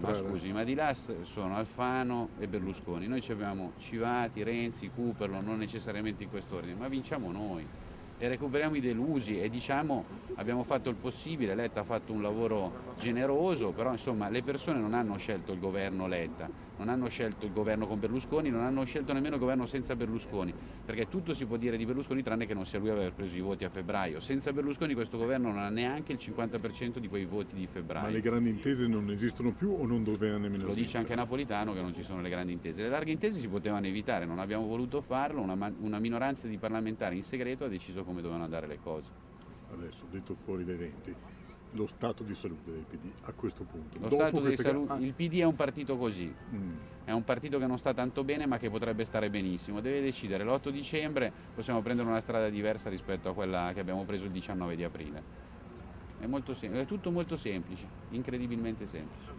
Ma scusi, ma di là sono Alfano e Berlusconi. Noi ci abbiamo Civati, Renzi, Cooperlo, non necessariamente in quest'ordine, ma vinciamo noi e recuperiamo i delusi e diciamo abbiamo fatto il possibile, Letta ha fatto un lavoro generoso, però insomma le persone non hanno scelto il governo Letta, non hanno scelto il governo con Berlusconi, non hanno scelto nemmeno il governo senza Berlusconi, perché tutto si può dire di Berlusconi tranne che non sia lui ad aver preso i voti a febbraio. Senza Berlusconi questo governo non ha neanche il 50% di quei voti di febbraio. Ma le grandi intese non esistono più o non dovevano nemmeno Lo dice anche Napolitano che non ci sono le grandi intese. Le larghe intese si potevano evitare, non abbiamo voluto farlo, una, una minoranza di parlamentari in segreto ha deciso come dovevano andare le cose. Adesso, detto fuori dai denti, lo stato di salute del PD a questo punto. Lo stato di salute, il PD è un partito così, mm, è un partito che non sta tanto bene ma che potrebbe stare benissimo, deve decidere l'8 dicembre possiamo prendere una strada diversa rispetto a quella che abbiamo preso il 19 di aprile. È, molto è tutto molto semplice, incredibilmente semplice.